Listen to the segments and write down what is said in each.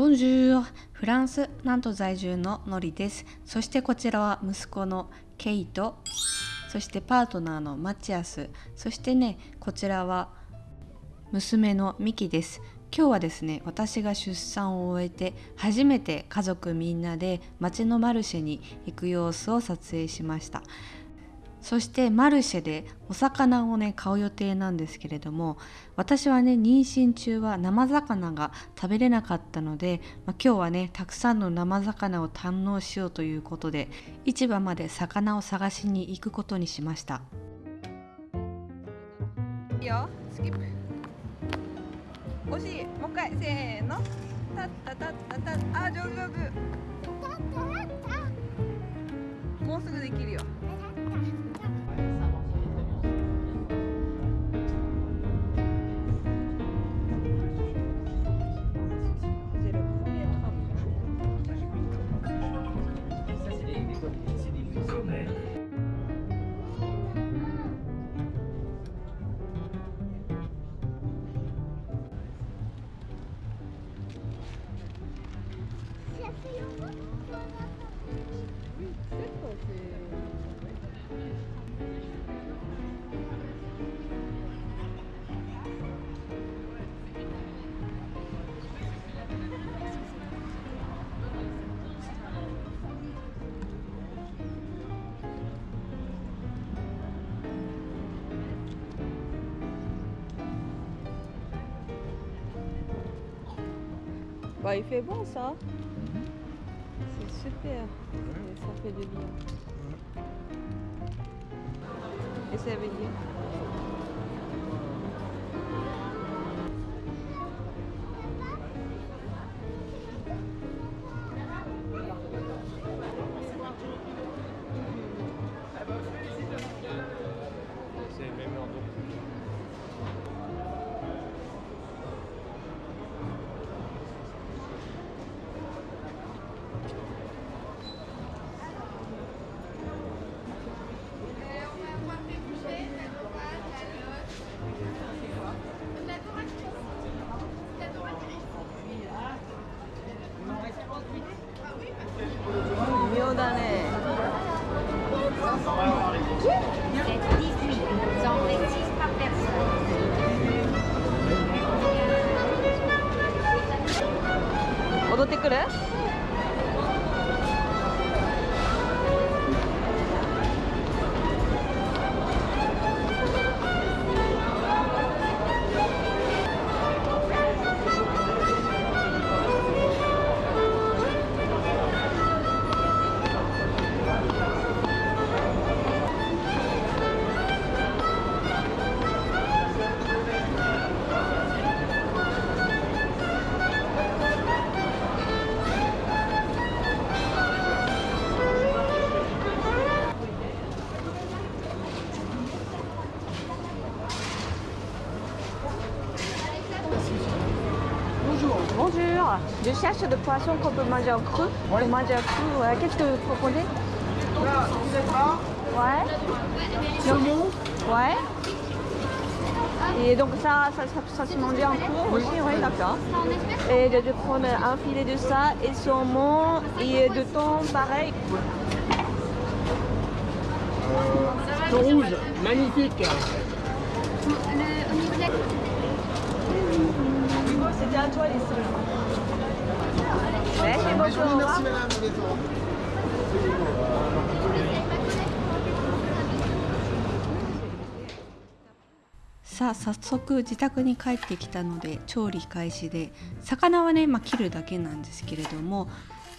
ボンジューフランスなんと在住のノリです。そしてこちらは息子のケイト。そしてパートナーのマチアス。そしてねこちらは娘のミキです。今日はですね私が出産を終えて初めて家族みんなで町のマルシェに行く様子を撮影しました。そしてマルシェでお魚をね買う予定なんですけれども私はね妊娠中は生魚が食べれなかったので、まあ、今日はねたくさんの生魚を堪能しようということで市場まで魚を探しに行くことにしました。いいよ。スキップ。惜しい。もう一回。せーの。タッタタッタタッ。あ上手上手。もうすぐできるよ Bah, il fait bon ça. Super. Ça fait du bien. Et ça veut dire 戻ってくる？Je cherche des poissons qu'on peut manger en cru. Pour manger en cru, ouais. Qu'est-ce que vous proposez? Ouais. Saumon Ouais. Et donc ça, ça, ça, ça se mange en cru aussi, oui, d'accord. Et de, de prendre un filet de ça et saumon et de thon pareil. Thon rouge, magnifique. Merci さあ早速自宅に帰ってきたので調理開始で魚はね、まあ、切るだけなんですけれども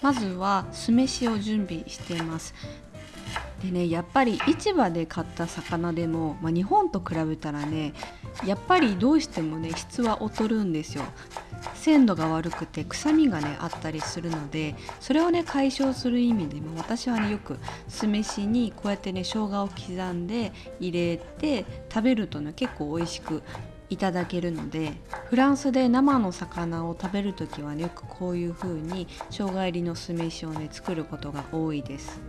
まずは酢飯を準備しています。でねやっぱり市場で買った魚でも、まあ、日本と比べたらねやっぱりどうしてもね質は劣るんですよ鮮度が悪くて臭みがねあったりするのでそれをね解消する意味でも私はねよく酢飯にこうやってね生姜を刻んで入れて食べるとね結構美味しくいただけるのでフランスで生の魚を食べる時はねよくこういう風に生姜入りの酢飯をね作ることが多いです。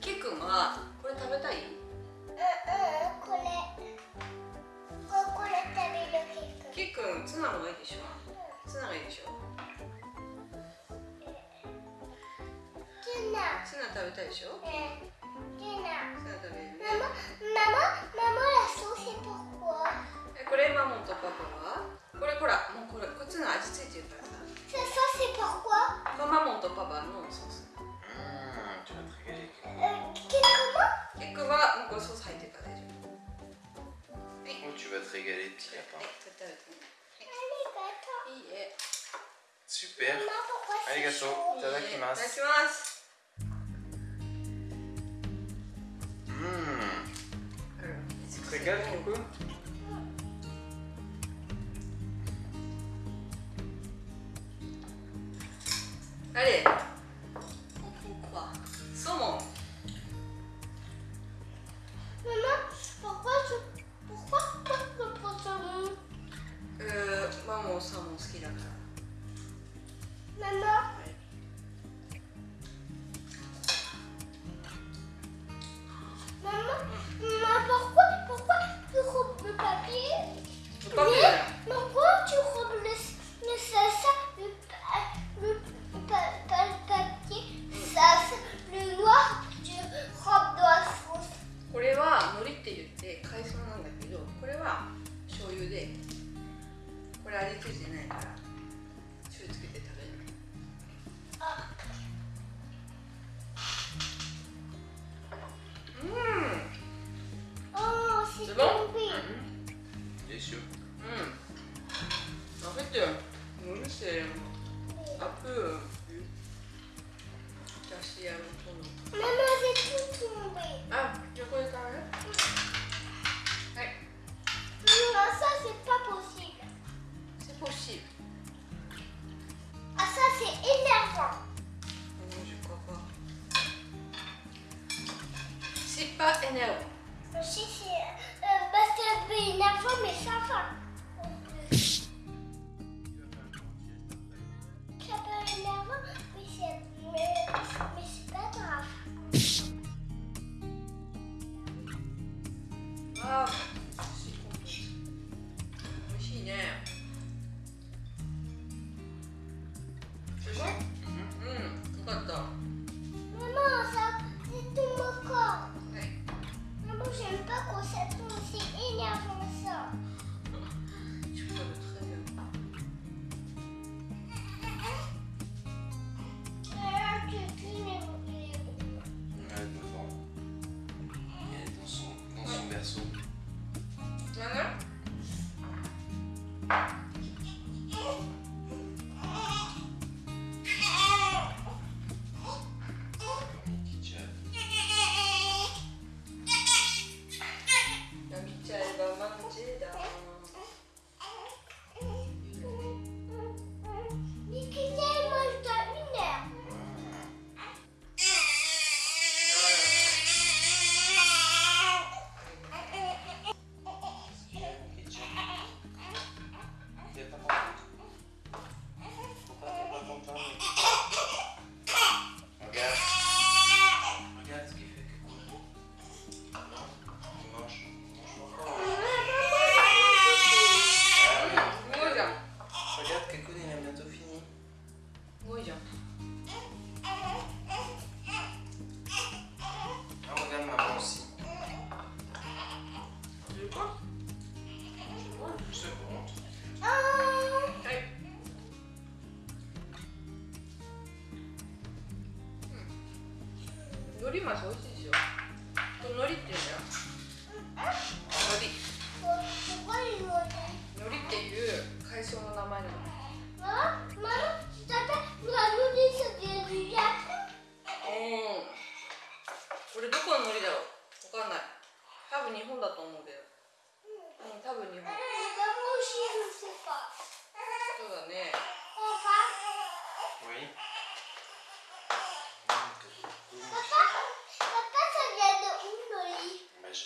きくんはこれ食べたい？うんうん。これここれ食べるくんツナもいいでしょ？ツナがいいでしょ？ツナ。ツナ食べたいでしょ、ツナツナ食べる、ね、マママママラソーセパコこれママとパパは？これほらもうこれこっちの味ついてるから。super. Allez, gâteau. Tadakimasu. Tadakimasu. Mmh. Très calme, Coco Allez NL. Je sais, c'est euh, Bastard mais ça va.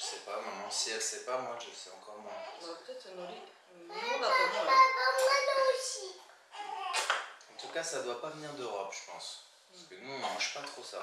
sais pas, maman, si elle sait pas, moi je sais encore moins. Peut-être moi. En tout cas, ça doit pas venir d'Europe, je pense. Parce que nous, on mange pas trop ça.